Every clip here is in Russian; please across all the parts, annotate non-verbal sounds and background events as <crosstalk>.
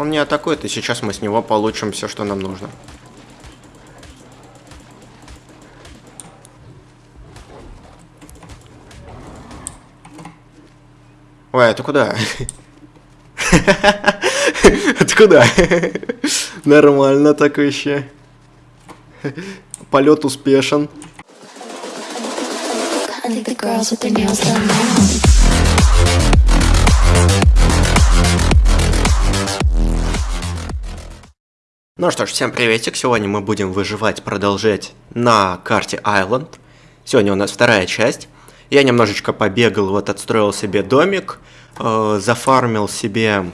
Он не атакует, и сейчас мы с него получим все, что нам нужно. Ой, это куда? <laughs> Это куда? Нормально так вообще. Полет успешен. I think the girls with their nails done now. Ну что ж, всем приветик. Сегодня мы будем выживать, продолжать на карте Island. Сегодня у нас вторая часть. Я немножечко побегал, вот отстроил себе домик, э, зафармил себе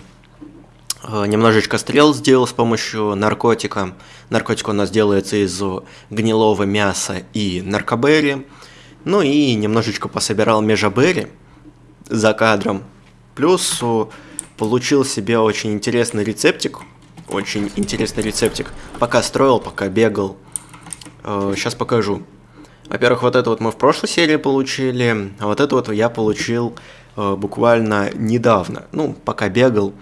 э, немножечко стрел сделал с помощью наркотика. Наркотик у нас делается из гнилого мяса и наркоберри. Ну и немножечко пособирал межаберри за кадром. Плюс э, получил себе очень интересный рецептик. Очень интересный рецептик. Пока строил, пока бегал. Сейчас покажу. Во-первых, вот это вот мы в прошлой серии получили, а вот это вот я получил э, буквально недавно, ну, пока бегал.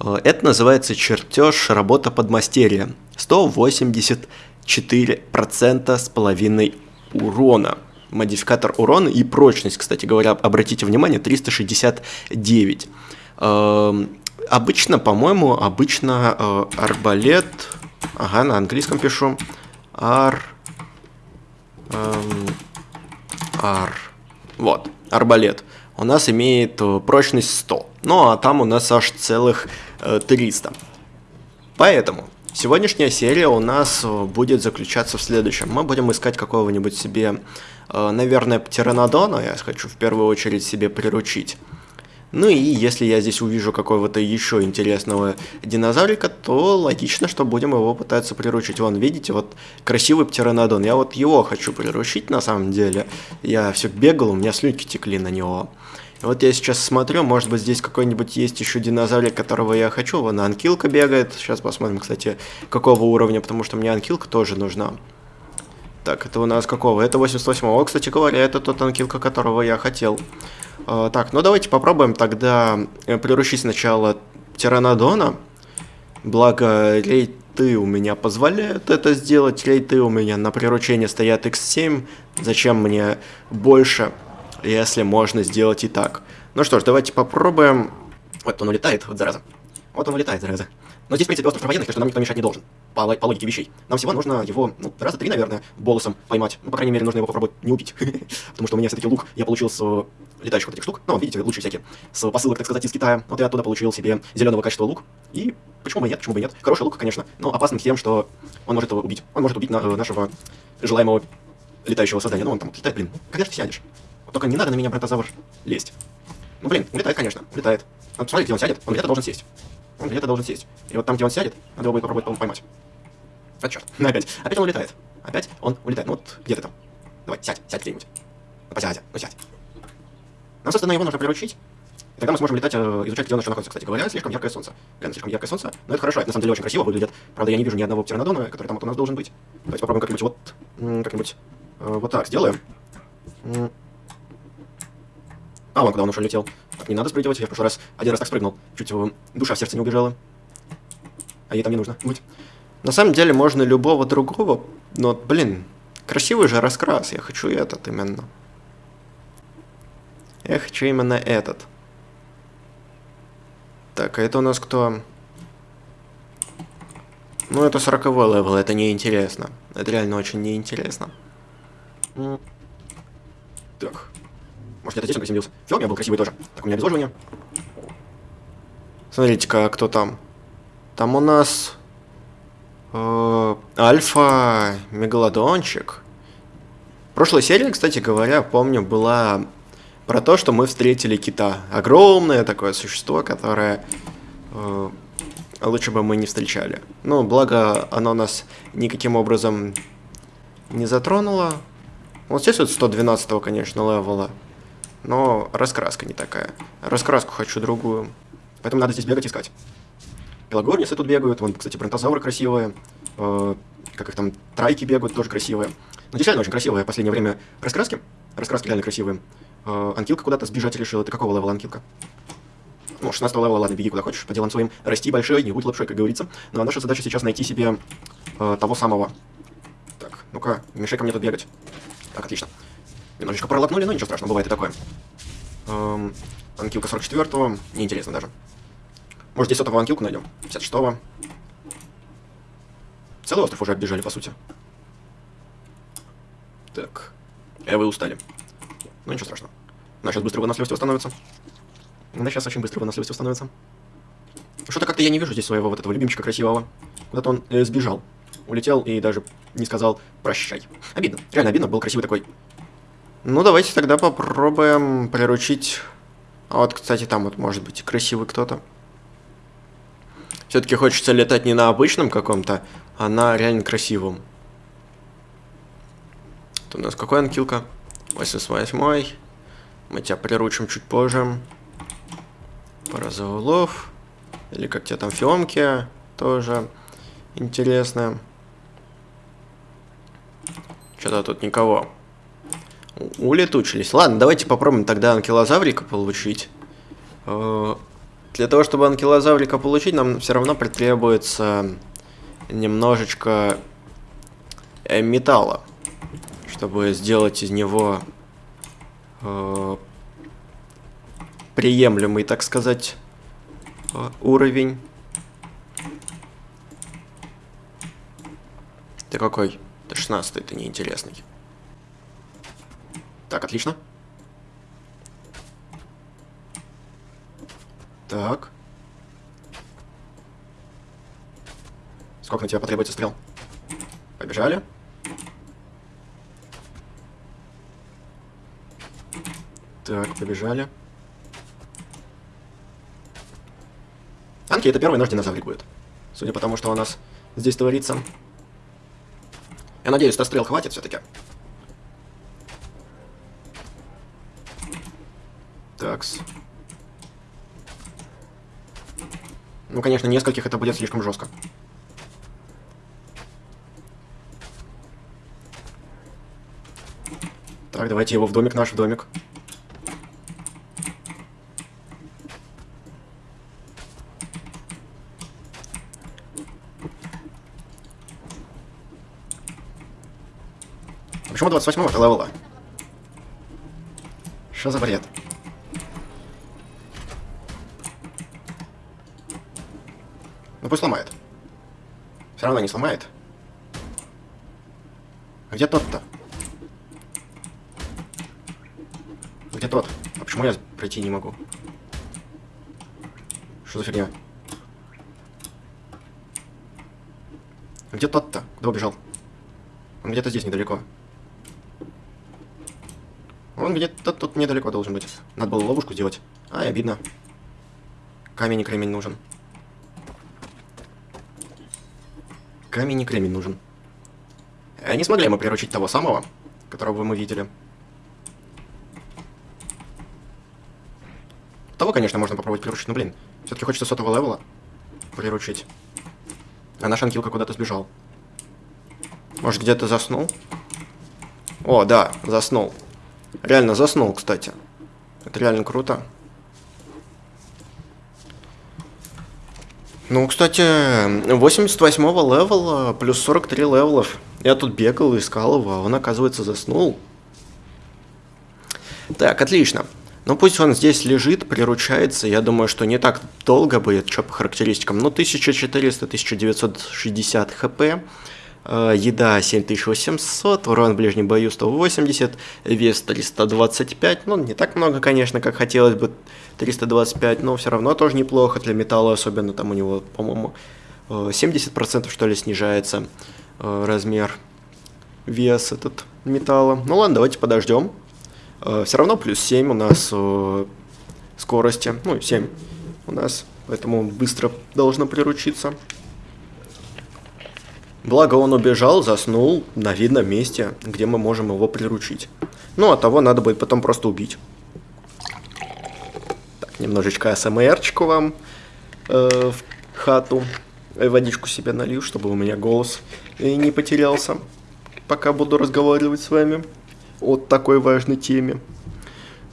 Э, это называется чертеж работа подмастерья. 184% с половиной урона. Модификатор урона и прочность, кстати говоря, обратите внимание, 369. Обычно, по-моему, обычно э, арбалет... Ага, на английском пишу. Ар... Эм, ар. Вот, арбалет. У нас имеет э, прочность 100. Ну, а там у нас аж целых э, 300. Поэтому сегодняшняя серия у нас э, будет заключаться в следующем. Мы будем искать какого-нибудь себе, э, наверное, птеранодона. Я хочу в первую очередь себе приручить. Ну и если я здесь увижу какого-то еще интересного динозаврика, то логично, что будем его пытаться приручить. Вон, видите, вот красивый птеранодон. Я вот его хочу приручить на самом деле. Я все бегал, у меня слюнки текли на него. Вот я сейчас смотрю, может быть здесь какой-нибудь есть еще динозаврик, которого я хочу. Вон анкилка бегает. Сейчас посмотрим, кстати, какого уровня, потому что мне анкилка тоже нужна. Так, это у нас какого? Это 88-го, кстати говоря, это тот анкилка, которого я хотел. А, так, ну давайте попробуем тогда э, приручить сначала Тиранодона. Благо, рейты у меня позволяют это сделать. Рейты у меня на приручение стоят X7. Зачем мне больше, если можно сделать и так? Ну что ж, давайте попробуем. Вот он улетает, вот зараза. Вот он улетает, зараза. Но здесь, в принципе, остров военных, так что нам никто мешать не должен. По, по логике вещей. Нам всего нужно его, ну, раза три, наверное, болосом поймать. Ну, по крайней мере, нужно его попробовать не убить. <laughs> Потому что у меня все-таки лук я получил с э, летающих вот этих штук. Ну, видите, лучшие всякие. С посылок, так сказать, из Китая. Вот я оттуда получил себе зеленого качества лук. И почему бы нет, почему бы нет. Хороший лук, конечно, но опасным тем, что он может его убить. Он может убить на, э, нашего желаемого летающего создания. Ну, он там летает, блин. Когда же ты сядешь? Только не надо на меня, братозавр, лезть. Ну, блин, улетает, конечно, улетает. Вот посмотрите, где он сядет, он где-то должен сесть. Он где-то должен сесть. И вот там, где он сядет, надо его будет попробовать по поймать. А черт, опять. Опять он улетает. Опять он улетает. Ну вот, где ты там? Давай, сядь, сядь где-нибудь. Ну, посядь, ну сядь. Нам, собственно, его нужно приручить. И тогда мы сможем летать, э, изучать, где он еще находится. Кстати говоря, слишком яркое солнце. Реально, слишком яркое солнце. Но это хорошо, это на самом деле очень красиво выглядит. Правда, я не вижу ни одного птеранодона, который там вот у нас должен быть. Давайте попробуем как-нибудь вот, как-нибудь э, вот так сделаем. А, вон куда он уже летел. Не надо спрыгивать, я в прошлый раз один раз так спрыгнул. Чуть э, душа в сердце не убежала. А ей там не нужно быть. На самом деле можно любого другого, но, блин, красивый же раскрас, я хочу этот именно. Я хочу именно этот. Так, а это у нас кто? Ну, это 40 левел, это неинтересно. Это реально очень неинтересно. Так. Может, где-то здесь он приземлился. Все, у меня был красивый тоже. Так, у меня обезвоживание. Смотрите-ка, кто там. Там у нас... э, Альфа Мегалодончик. В прошлой серии, кстати говоря, помню, была про то, что мы встретили кита. Огромное такое существо, которое э, лучше бы мы не встречали. Ну, благо, оно нас никаким образом не затронуло. Вот здесь вот 112, конечно, левела. Но раскраска не такая. Раскраску хочу другую. Поэтому надо здесь бегать искать. Пелагорнисы тут бегают. Вон, кстати, бронтозавры красивые. Э, как их там, трайки бегают, тоже красивые. Ну, здесь реально очень красивые в последнее время раскраски. Раскраски реально красивые. Э, анкилка куда-то сбежать решила. Ты какого левела анкилка? Ну, 16 левела, ладно, беги куда хочешь, по делам своим, расти большой, не будь лапшой, как говорится. Ну, а наша задача сейчас найти себе э, того самого. Так, ну-ка, мешай-ка мне тут бегать. Так, отлично. Немножечко пролапнули, но ничего страшного, бывает и такое. Эм, анкилка 44-го, неинтересно даже. Может, 10-го анкилку найдем? 56-го. Целый остров уже оббежали, по сути. Так. Э, вы устали. Ну, ничего страшного. У нас сейчас быстро выносливость восстановится. Да, сейчас очень быстро выносливость восстановится. Что-то как-то я не вижу здесь своего вот этого любимчика красивого. Вот он э, сбежал. Улетел и даже не сказал прощай. Обидно. Реально обидно, был красивый такой. Ну, давайте тогда попробуем приручить... А вот, кстати, там вот может быть красивый кто-то. Все-таки хочется летать не на обычном каком-то, а на реально красивом. Это у нас какой анкилка? 88 Мы тебя приручим чуть позже. Пара заулов. Или как тебе там фиомки тоже интересно. Что-то тут никого. Улетучились. Ладно, давайте попробуем тогда анкилозаврика получить. Э, для того, чтобы анкилозаврика получить, нам все равно потребуется немножечко э, металла, чтобы сделать из него э, приемлемый, так сказать, уровень. Ты какой? Ты 16 ты неинтересный. Так, отлично. Так. Сколько на тебя потребуется стрел? Побежали. Так, побежали. Анки это первый наш динозаврик будет. Судя по тому, что у нас здесь творится. Я надеюсь, 100 стрел хватит все-таки. Такс. Ну, конечно, нескольких это будет слишком жестко. Так, давайте его в домик, наш в домик. Почему 28-го это левела? Что за бред? Пусть сломает. Все равно не сломает. А где тот-то? Где тот? А почему я пройти не могу? Что за фигня? Где тот-то? Куда убежал? Он где-то здесь недалеко. Он где-то тут недалеко должен быть. Надо было ловушку сделать. Ай, обидно. Камень и кремень нужен. Камень и кремень нужен. А не смогли мы приручить того самого, которого мы видели. Того, конечно, можно попробовать приручить, но, блин, все-таки хочется сотого левела приручить. А наш анкилка куда-то сбежал. Может, где-то заснул? О, да, заснул. Реально заснул, кстати. Это реально круто. Ну, кстати, 88-го левела плюс 43 левелов. Я тут бегал, искал его, а он, оказывается, заснул. Так, отлично. Ну, пусть он здесь лежит, приручается. Я думаю, что не так долго будет, что по характеристикам. Ну, 1400-1960 хп. Э, еда 7800, урон в ближнем бою 180, вес 325. Ну, не так много, конечно, как хотелось бы 325, но все равно тоже неплохо для металла, особенно там у него, по-моему, 70% э, что ли снижается э, размер, вес этот металла. Ну ладно, давайте подождем. Все равно плюс 7 у нас скорости, ну 7 у нас, поэтому быстро должно приручиться. Благо он убежал, заснул на видном месте, где мы можем его приручить. Ну, а того надо будет потом просто убить. Немножечко АСМРчику вам э, в хату. И водичку себе налью, чтобы у меня голос не потерялся, пока буду разговаривать с вами о такой важной теме.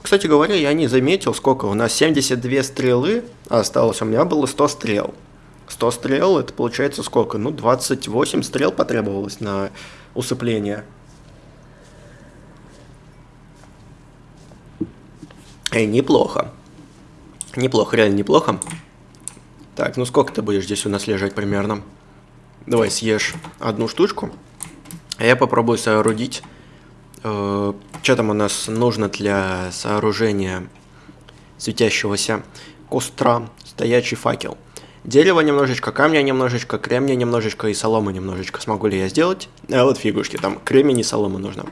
кстати говоря, я не заметил, сколько у нас 72 стрелы осталось, у меня было 100 стрел. 100 стрел, это получается сколько? Ну, 28 стрел потребовалось на усыпление. Эй, неплохо. Неплохо, реально неплохо. Так, ну сколько ты будешь здесь у нас лежать примерно? Давай съешь одну штучку. А я попробую соорудить. Э, что там у нас нужно для сооружения светящегося костра? Стоячий факел. Дерево немножечко, камня немножечко, кремня немножечко и соломы немножечко. Смогу ли я сделать? А вот фигушки, там кремень и солома нужно.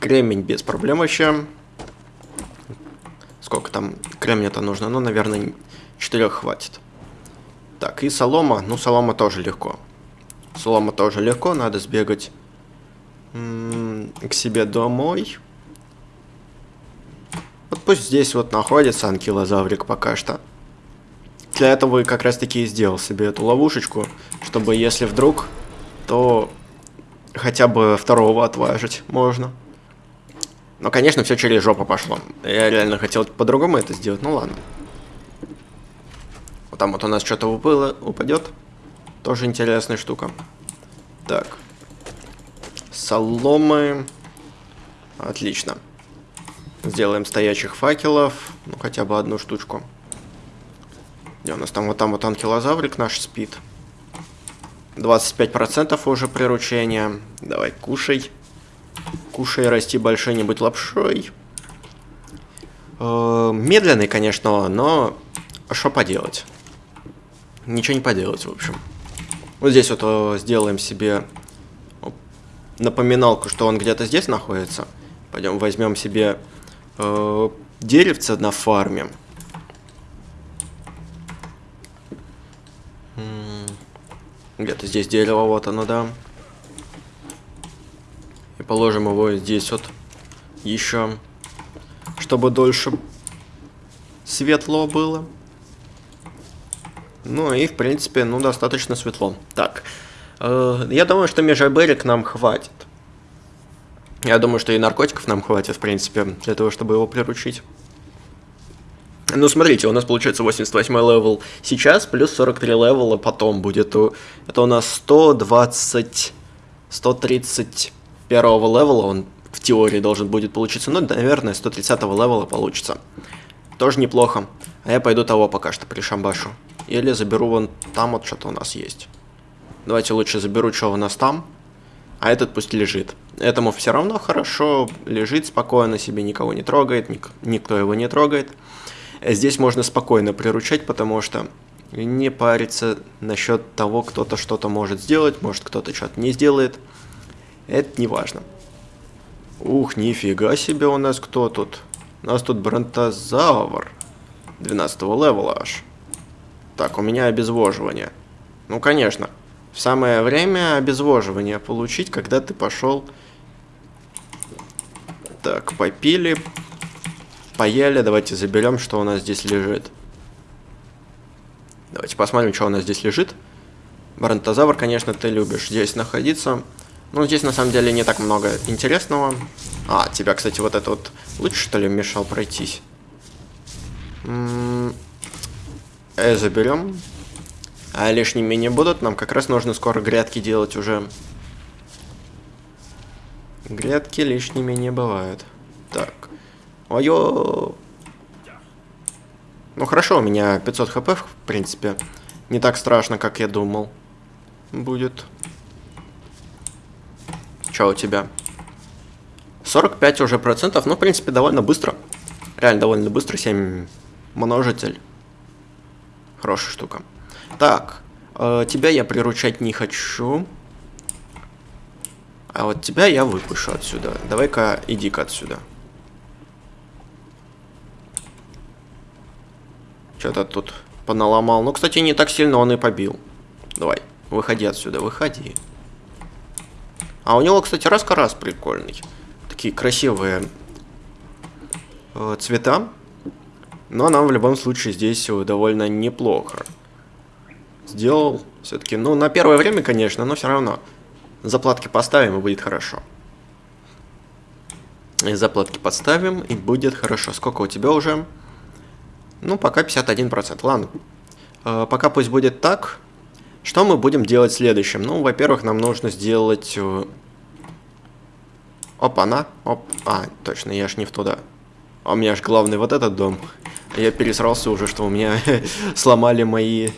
Кремень без проблем вообще. Сколько там кремня-то нужно? Ну, наверное, 4 хватит. Так, и солома. Ну, солома тоже легко. Солома тоже легко, надо сбегать к себе домой. Вот пусть здесь вот находится анкилозаврик пока что. Для этого и как раз таки и сделал себе эту ловушечку, чтобы если вдруг, то хотя бы второго отважить можно. Но, конечно, все через жопу пошло. Я реально хотел по-другому это сделать, ну ладно. Вот там вот у нас что-то упало, упадет. Тоже интересная штука. Так. Соломы. Отлично. Сделаем стоячих факелов. Ну, хотя бы одну штучку. Где у нас там вот там вот анкилозаврик наш спит. 25% уже приручения. Давай, кушай. Кушай, расти большой, не быть лапшой. Э, медленный, конечно, но что поделать? Ничего не поделать, в общем. Вот здесь вот э, сделаем себе напоминалку, что он где-то здесь находится. Пойдем возьмем себе э, деревце на фарме. Где-то здесь дерево, вот оно, да положим его здесь вот еще, чтобы дольше светло было. Ну и, в принципе, ну, достаточно светло. Так, э, я думаю, что межаберик нам хватит. Я думаю, что и наркотиков нам хватит, в принципе, для того, чтобы его приручить. Ну, смотрите, у нас получается 88 левел сейчас, плюс 43 левела потом будет. Это у нас 120... 130 первого левела он в теории должен будет получиться. Ну, наверное, 130 левела получится. Тоже неплохо. А я пойду того пока что пришамбашу. Или заберу вон там вот что-то у нас есть. Давайте лучше заберу, что у нас там. А этот пусть лежит. Этому все равно хорошо, лежит спокойно себе, никого не трогает, ник никто его не трогает. Здесь можно спокойно приручать, потому что не париться насчет того, кто-то что-то может сделать, может кто-то что-то не сделает. Это не важно. Ух, нифига себе у нас кто тут. У нас тут бронтозавр. 12 левела аж. Так, у меня обезвоживание. Ну, конечно. В самое время обезвоживание получить, когда ты пошел... Так, попили. Поели. Давайте заберем, что у нас здесь лежит. Давайте посмотрим, что у нас здесь лежит. Бронтозавр, конечно, ты любишь здесь находиться. Ну, здесь на самом деле не так много интересного. А, тебя, кстати, вот это вот лучше, что ли, мешал пройтись? Э, заберем. А лишними не будут. Нам как раз нужно скоро грядки делать уже. Грядки лишними не бывают. Так. Ой-ё! Ну хорошо, у меня 500 хп, в принципе. Не так страшно, как я думал. Будет. Что у тебя? 45 уже процентов, ну, в принципе, довольно быстро. Реально довольно быстро, 7 множитель. Хорошая штука. Так, э, тебя я приручать не хочу. А вот тебя я выпущу отсюда. Давай-ка, иди-ка отсюда. Что-то тут поналомал. Ну, кстати, не так сильно он и побил. Давай, выходи отсюда, выходи. А у него, кстати, раскарас прикольный. Такие красивые э, цвета. Но нам в любом случае здесь довольно неплохо. Сделал все-таки, ну, на первое время, конечно, но все равно. Заплатки поставим и будет хорошо. И заплатки подставим, и будет хорошо. Сколько у тебя уже? Ну, пока 51%. Ладно. Э, пока пусть будет так. Что мы будем делать следующим? Ну, во-первых, нам нужно сделать... Э, Опа-на. Оп. А, точно, я ж не в туда. А у меня ж главный вот этот дом. Я пересрался уже, что у меня <laughs> сломали мои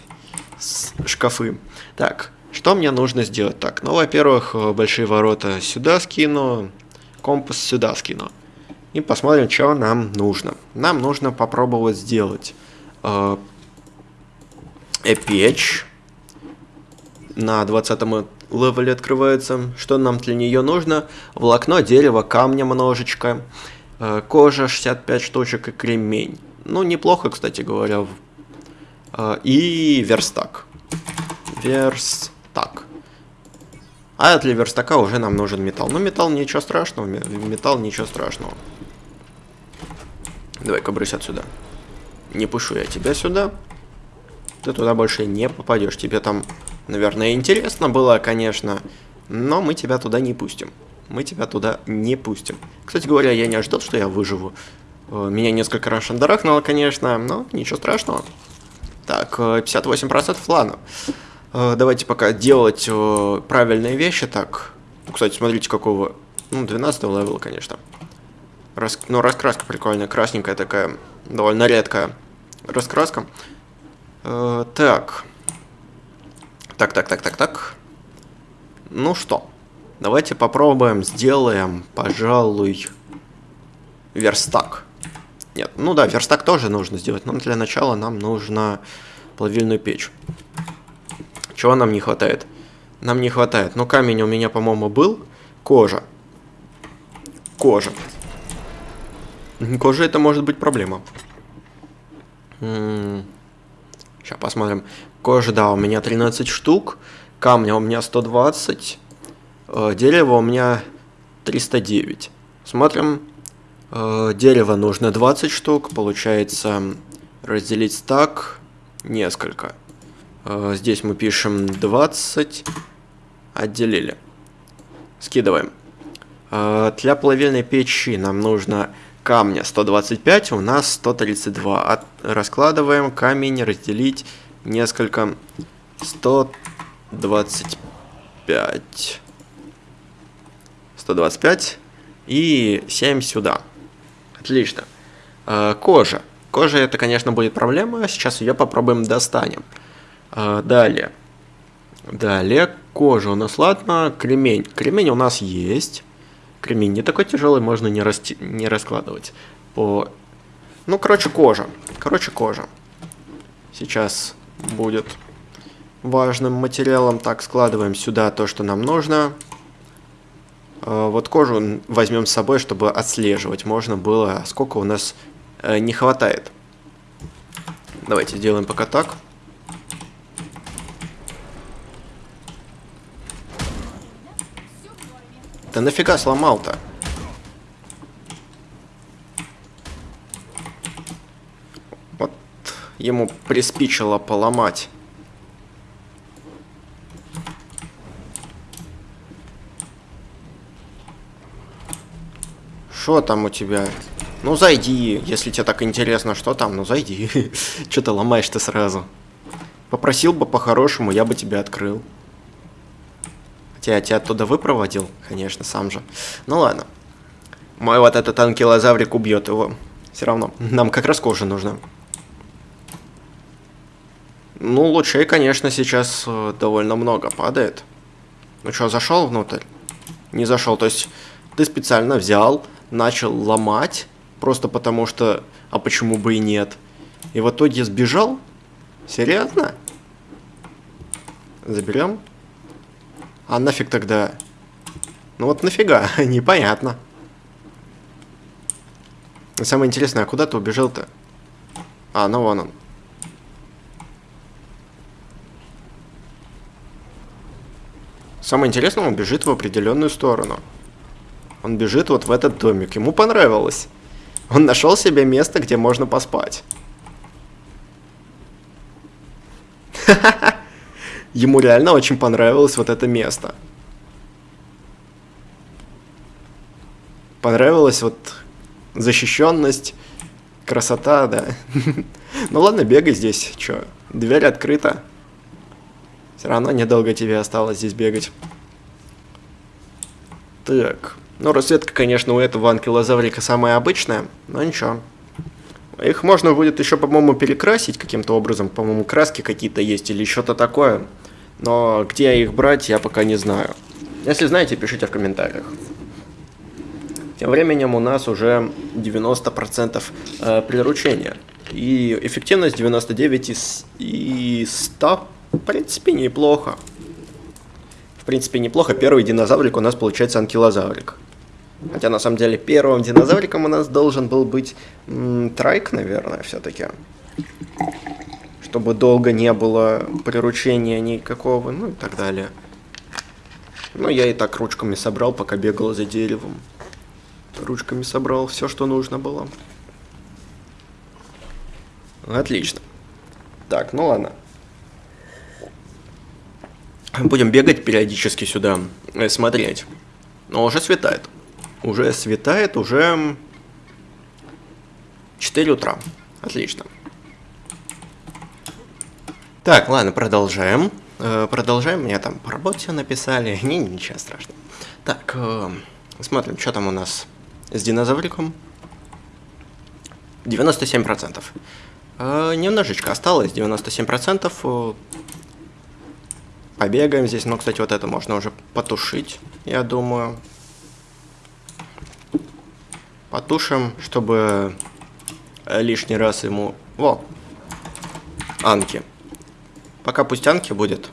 шкафы. Так, что мне нужно сделать? Так, ну, во-первых, э, большие ворота сюда скину, компас сюда скину. И посмотрим, что нам нужно. Нам нужно попробовать сделать э, печь. На 20 левеле открывается. Что нам для нее нужно? Волокно, дерево, камня немножечко. Э, кожа 65 штучек и кремень. Ну, неплохо, кстати говоря. Э, и верстак. Верстак. А для верстака уже нам нужен металл. Ну, металл ничего страшного. Металл ничего страшного. Давай-ка брысь отсюда. Не пушу я тебя сюда. Ты туда больше не попадешь. Тебе там, наверное, интересно было, конечно. Но мы тебя туда не пустим. Мы тебя туда не пустим. Кстати говоря, я не ожидал, что я выживу. Э, меня несколько раз шандарахнуло, конечно, но ничего страшного. Так, 58%, э, ладно. Э, давайте пока делать правильные вещи. Так, кстати, смотрите, какого... Ну, 12 левела, конечно. Рас... Ну, раскраска прикольная, красненькая такая, довольно редкая раскраска. Так. Так, так, так, так, так. Ну что, давайте попробуем, сделаем, пожалуй, верстак. Нет, ну да, верстак тоже нужно сделать, но для начала нам нужно плавильную печь. Чего нам не хватает? Нам не хватает. Ну, камень у меня, по-моему, был. Кожа. Кожа. Кожа это может быть проблема. Сейчас посмотрим. Кожа, да, у меня 13 штук. Камня у меня 120. Э, дерево у меня 309. Смотрим. Э, дерево нужно 20 штук. Получается разделить так несколько. Э, здесь мы пишем 20. Отделили. Скидываем. Для плавильной печи нам нужно камня 125, у нас 132. От, раскладываем камень, разделить несколько 125. 125 и 7 сюда. Отлично. Э, кожа. Кожа это, конечно, будет проблема. Сейчас ее попробуем достанем. Э, далее. Далее кожа у нас, ладно, кремень. Кремень у нас есть. Кремень не такой тяжелый, можно не, расти, не раскладывать. По... Ну, короче, кожа. Короче, кожа. Сейчас будет важным материалом. Так, складываем сюда то, что нам нужно. А, вот кожу возьмем с собой, чтобы отслеживать можно было, сколько у нас э, не хватает. Давайте сделаем пока так. Да нафига сломал-то? Вот ему приспичило поломать. Что там у тебя? Ну зайди, если тебе так интересно, что там, ну зайди. <laughs> Что ты ломаешь-то сразу? Попросил бы по-хорошему, я бы тебя открыл. Тебя, тебя оттуда выпроводил? Конечно, сам же. Ну ладно. Мой вот этот анкилозаврик убьет его. Все равно. Нам как раз кожа нужна. Ну, лучей, конечно, сейчас э, довольно много падает. Ну что, зашел внутрь? Не зашел. То есть ты специально взял, начал ломать, просто потому что... А почему бы и нет? И в итоге сбежал? Серьезно? Заберем? А нафиг тогда? Ну вот нафига, <laughs> непонятно. самое интересное, а куда ты убежал-то? А, ну вон он. Самое интересное, он бежит в определенную сторону. Он бежит вот в этот домик. Ему понравилось. Он нашел себе место, где можно поспать. <laughs> Ему реально очень понравилось вот это место. Понравилось вот защищенность, красота, да. <laughs> Ну ладно, бегай здесь, чё, дверь открыта. Все равно недолго тебе осталось здесь бегать. Так, ну расцветка, конечно, у этого анкилозаврика самая обычная, но ничего. Их можно будет еще, по-моему, перекрасить каким-то образом. По-моему, краски какие-то есть или что-то такое. Но где их брать, я пока не знаю. Если знаете, пишите в комментариях. Тем временем у нас уже 90% э, приручения. И эффективность 99 из, и 100, в принципе, неплохо. В принципе, неплохо. Первый динозаврик у нас получается анкилозаврик. Хотя, на самом деле, первым динозавриком у нас должен был быть м, трайк, наверное, все-таки. Чтобы долго не было приручения никакого, ну и так далее. Ну, я и так ручками собрал, пока бегал за деревом. Ручками собрал все, что нужно было. Отлично. Так, ну ладно. Будем бегать периодически сюда, и смотреть. Но уже светает. Уже светает, уже 4 утра. Отлично. Так, ладно, продолжаем. Э, продолжаем. Мне там по работе написали. <laughs> Не, ничего страшного. Так, э, смотрим, что там у нас с динозавриком. 97%. Э, немножечко осталось, 97%. Побегаем здесь. Ну, кстати, вот это можно уже потушить, я думаю. Потушим, чтобы лишний раз ему... Во! Анки. Пока пусть Анки будет.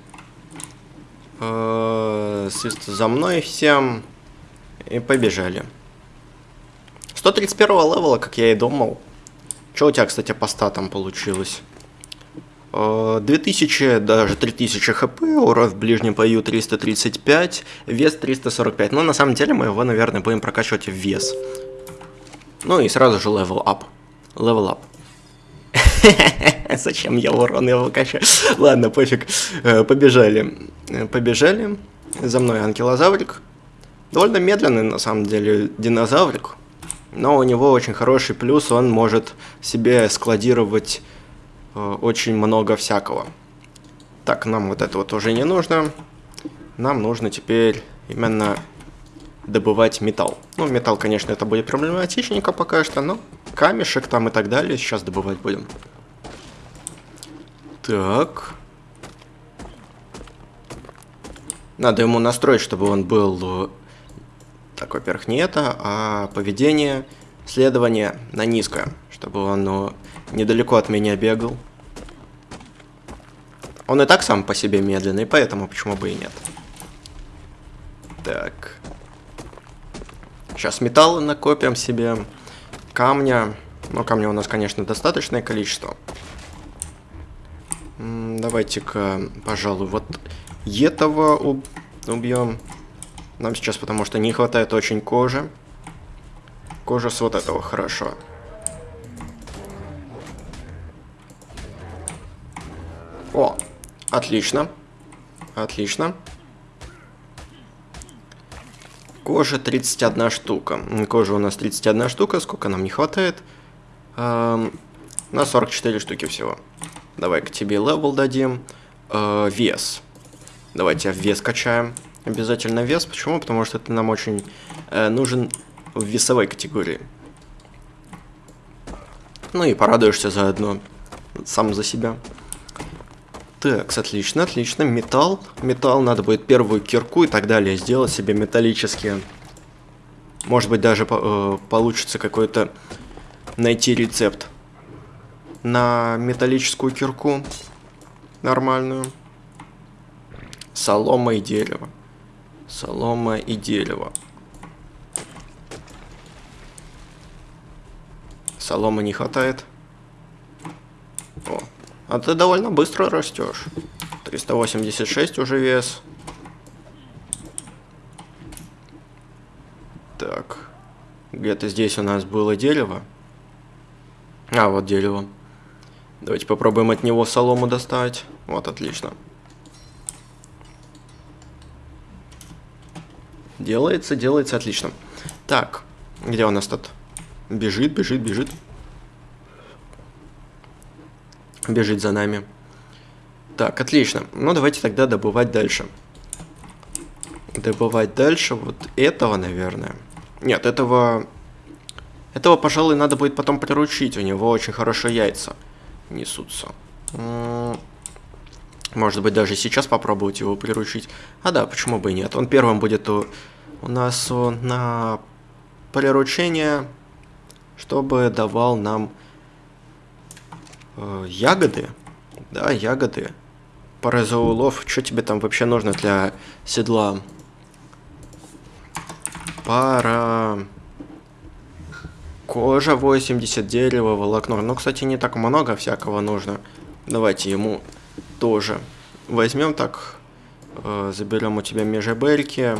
Э -э за мной всем. И побежали. 131 левела, как я и думал. Что у тебя, кстати, по статам получилось? 2000, э, даже 3000 хп, урон в ближнем бою 335, вес 345. Но на самом деле мы его, наверное, будем прокачивать в вес. Ну и сразу же level up. Level up. <laughs> Зачем я урон его качаю? Ладно, пофиг. Э, побежали. Э, побежали. За мной анкилозаврик. Довольно медленный, на самом деле, динозаврик. Но у него очень хороший плюс, он может себе складировать очень много всякого. Так, нам вот это вот уже не нужно. Нам нужно теперь именно добывать металл. Ну, металл, конечно, это будет проблематичненько пока что, но камешек там и так далее сейчас добывать будем. Так. Надо ему настроить, чтобы он был... Э, так, во-первых, не это, а поведение, следование на низкое. Чтобы он ну, недалеко от меня бегал. Он и так сам по себе медленный, поэтому почему бы и нет. Так. Сейчас металлы накопим себе. Камня. Ну, камня у нас, конечно, достаточное количество. Давайте-ка, пожалуй, вот этого уб убьем. Нам сейчас, потому что не хватает очень кожи. Кожа с вот этого, хорошо. О, отлично. Отлично. Кожа 31 штука. Кожа у нас 31 штука. Сколько нам не хватает? Эм, на 44 штуки всего. Давай-ка тебе level дадим. Э, вес. Давайте вес качаем. Обязательно вес. Почему? Потому что это нам очень э, нужен в весовой категории. Ну и порадуешься заодно. Сам за себя. Так, отлично, отлично. Металл. Металл, надо будет первую кирку и так далее сделать себе металлические. Может быть, даже э, получится какой-то найти рецепт на металлическую кирку нормальную. Солома и дерево. Солома и дерево. Соломы не хватает. А ты довольно быстро растешь. 386 уже вес. Так. Где-то здесь у нас было дерево. А, вот дерево. Давайте попробуем от него солому достать. Вот, отлично. Делается, делается, отлично. Так, где у нас тут? Бежит, бежит, бежит. Бежит за нами. Так, отлично. Ну, давайте тогда добывать дальше. Добывать дальше вот этого, наверное. Нет, этого... Этого, пожалуй, надо будет потом приручить. У него очень хорошие яйца несутся. Может быть, даже сейчас попробовать его приручить. А да, почему бы и нет. Он первым будет у, у нас на приручение, чтобы давал нам ягоды. Да, ягоды. Паразоулов. Что тебе там вообще нужно для седла? Пара... Кожа 80, дерево, волокно. Ну, кстати, не так много всякого нужно. Давайте ему тоже возьмем так. Э, заберем у тебя межебельки.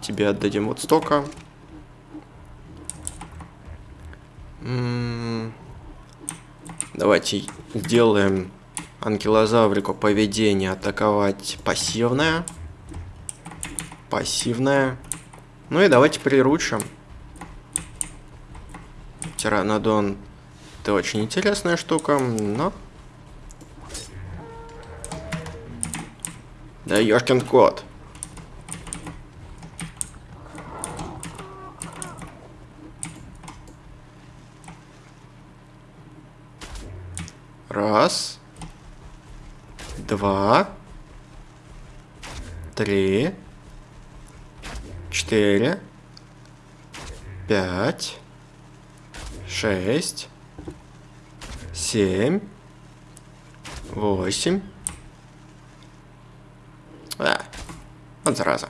Тебе отдадим вот столько. Давайте сделаем анкилозаврику поведение атаковать пассивное. Пассивное. Ну и давайте приручим. Тиранодон это очень интересная штука, но... Да ёшкин кот. Раз. Два. Три. Четыре. Пять. Шесть. Семь. Восемь. А, вот зараза.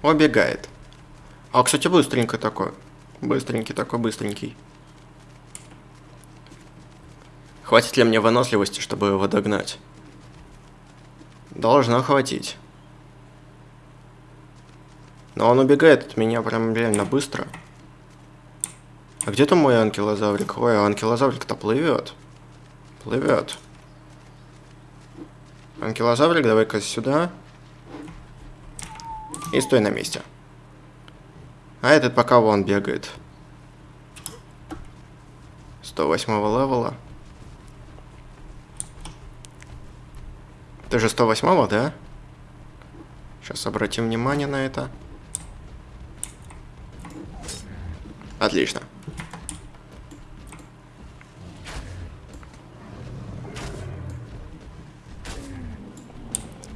Убегает. А, кстати, быстренько такой. Быстренький такой, быстренький. Хватит ли мне выносливости, чтобы его догнать? Должно хватить. Но он убегает от меня прям реально быстро. А где там мой анкилозаврик? Ой, а анкилозаврик-то плывет. Плывет. Анкилозаврик, давай-ка сюда. И стой на месте. А этот пока вон бегает. 108 левела. Ты же 108 да? Сейчас обратим внимание на это. Отлично.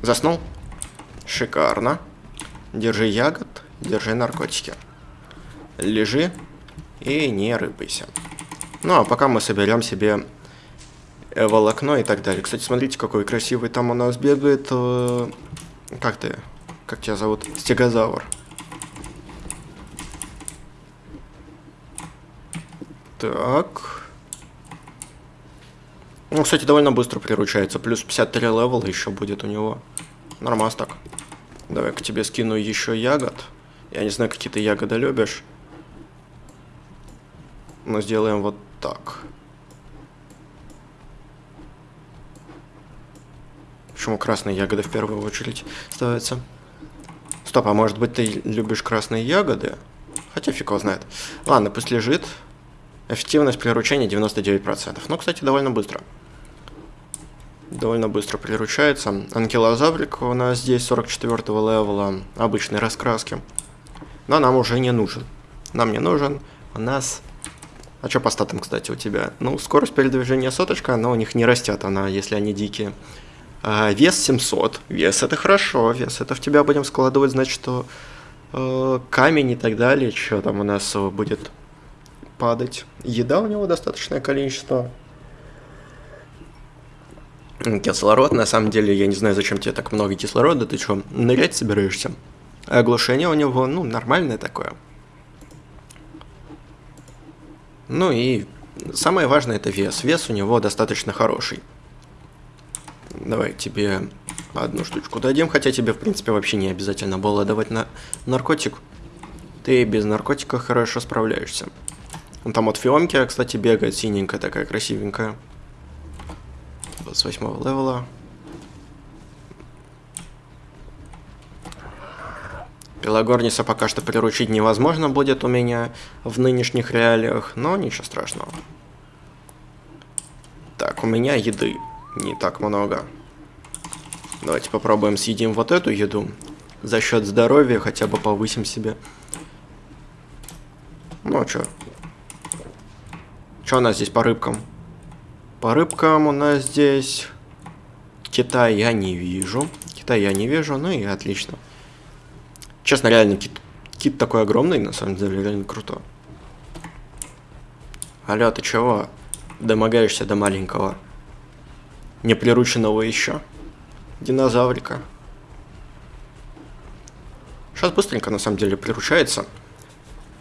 Заснул? Шикарно. Держи ягод, держи наркотики. Лежи и не рыпайся. Ну, а пока мы соберем себе волокно и так далее. Кстати, смотрите, какой красивый там у нас бегает. Э, как ты? Как тебя зовут? Стегозавр. Так. Ну, кстати, довольно быстро приручается. Плюс 53 level еще будет у него. Нормас так. Давай к тебе скину еще ягод. Я не знаю, какие ты ягоды любишь. Но сделаем вот так. Почему красные ягоды в первую очередь ставятся? Стоп, а может быть ты любишь красные ягоды? Хотя фиг его знает. Ладно, пусть лежит. Эффективность приручения 99%. Ну, кстати, довольно быстро. Довольно быстро приручается. Анкилозаврик у нас здесь 44 левела обычной раскраски. Но нам уже не нужен. Нам не нужен. У нас... А что по статам, кстати, у тебя? Ну, скорость передвижения соточка, но у них не растет она, если они дикие. А, вес 700. Вес это хорошо. Вес это в тебя будем складывать, значит, что э, камень и так далее. Что там у нас будет падать. Еда у него достаточное количество. Кислород, на самом деле, я не знаю, зачем тебе так много кислорода. Ты что, нырять собираешься? оглушение у него, ну, нормальное такое. Ну и самое важное это вес. Вес у него достаточно хороший. Давай тебе одну штучку дадим, хотя тебе, в принципе, вообще не обязательно было давать на наркотик. Ты без наркотика хорошо справляешься. Он там от Фионки, кстати, бегает, синенькая такая, красивенькая. 28 левела. Пелагорниса пока что приручить невозможно будет у меня в нынешних реалиях, но ничего страшного. Так, у меня еды не так много. Давайте попробуем съедим вот эту еду. За счет здоровья хотя бы повысим себе. Ну, а чё? Чё у нас здесь по рыбкам? По рыбкам у нас здесь... Кита я не вижу. Кита я не вижу, ну и отлично. Честно, реально, кит, кит такой огромный, на самом деле, реально круто. Алло, ты чего? Домогаешься до маленького. Неприрученного еще. Динозаврика. Сейчас быстренько, на самом деле, приручается.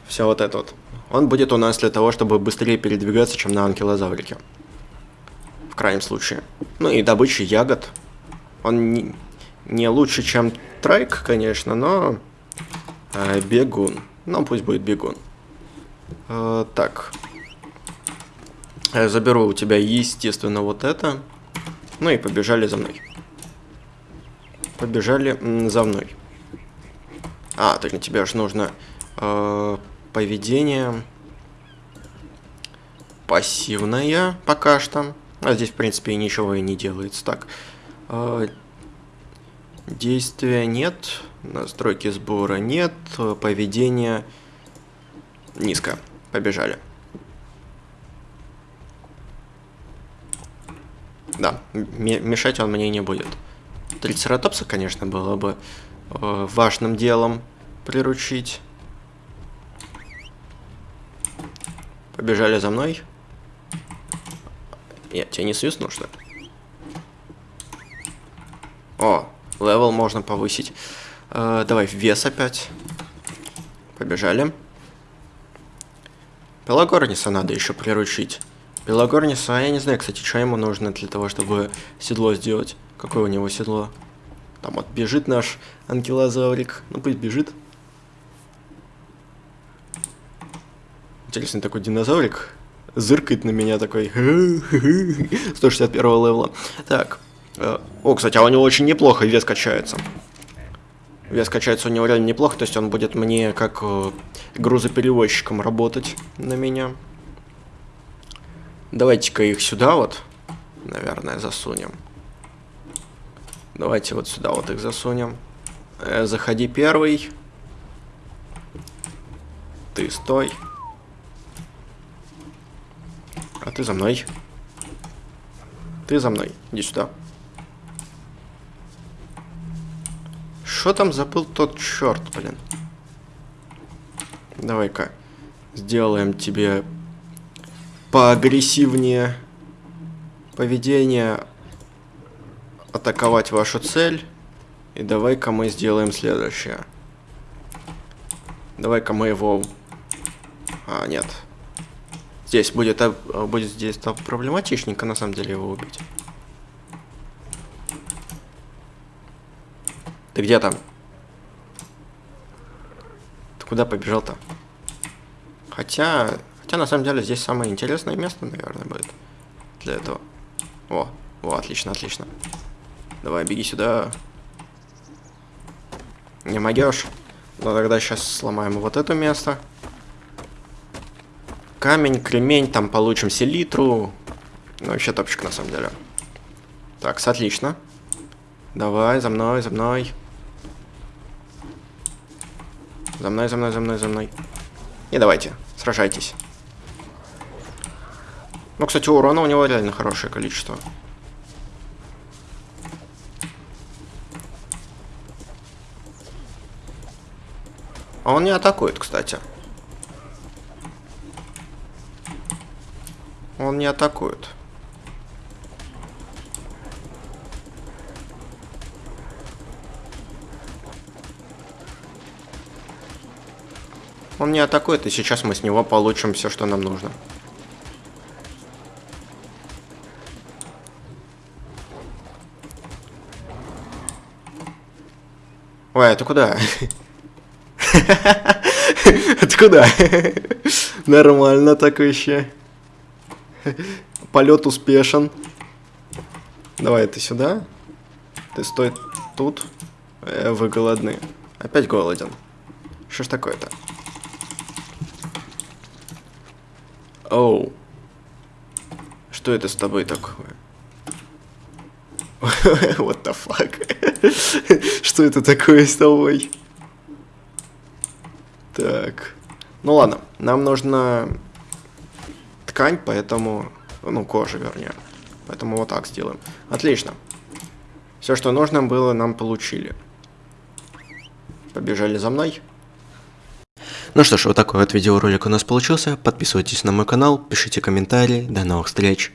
Все вот это вот. Он будет у нас для того, чтобы быстрее передвигаться, чем на анкилозаврике. В крайнем случае. Ну и добыча ягод. Он не, не лучше, чем трайк, конечно, но Э, бегун. Ну, пусть будет бегун. Э, так. Я заберу у тебя, естественно, вот это. Ну и побежали за мной. Побежали за мной. А, только тебе же нужно э, поведение пассивное пока что. А здесь, в принципе, ничего и не делается. Так, э, действия нет. Настройки сбора нет, поведение низко. Побежали. Да, мешать он мне не будет. Трицератопса, конечно, было бы э, важным делом приручить. Побежали за мной. Я тебя не свистну, что ли? О, level можно повысить. Э, давай вес опять. Побежали. Пелагорниса надо еще приручить. Пелагорниса, я не знаю, кстати, что ему нужно для того, чтобы седло сделать. Какое у него седло? Там вот бежит наш анкилозаврик. Ну пусть бежит. Интересный такой динозаврик. Зыркает на меня такой. <laughs> 161 левела. Так. Э, о, кстати, а у него очень неплохо вес качается. Вес качается у него реально неплохо, то есть он будет мне как э, грузоперевозчиком работать на меня. Давайте-ка их сюда вот, наверное, засунем. Давайте вот сюда вот их засунем. Э, заходи первый. Ты стой. А ты за мной. Ты за мной. Иди сюда. Что там забыл тот черт, блин? Давай-ка сделаем тебе поагрессивнее поведение, атаковать вашу цель. И давай-ка мы сделаем следующее. Давай-ка мы его... А, нет. Здесь будет, будет здесь проблематичненько, на самом деле, его убить. Ты где там? Ты куда побежал-то? Хотя... Хотя, на самом деле, здесь самое интересное место, наверное, будет. Для этого. О, о, отлично, отлично. Давай, беги сюда. Не могешь? Ну, тогда сейчас сломаем вот это место. Камень, кремень, там получим селитру. Ну, вообще топчик, на самом деле. Так, отлично. Давай, за мной, за мной. За мной, за мной, за мной, за мной. И давайте, сражайтесь. Ну, кстати, урона у него реально хорошее количество. А он не атакует, кстати. Он не атакует. Он не атакует, и сейчас мы с него получим все, что нам нужно. Ой, это куда? <laughs> Это куда? <laughs> Нормально так вообще. Полет успешен. Давай, ты сюда. Ты стой тут. Э, вы голодны. Опять голоден. Что ж такое-то? Оу. Что это с тобой такое? <laughs> What the fuck? <laughs> Что это такое с тобой? Так. Ну ладно, нам нужна ткань, поэтому... Ну, кожа, вернее. Поэтому вот так сделаем. Отлично. Все, что нужно было, нам получили. Побежали за мной. Ну что ж, вот такой вот видеоролик у нас получился. Подписывайтесь на мой канал, пишите комментарии. До новых встреч.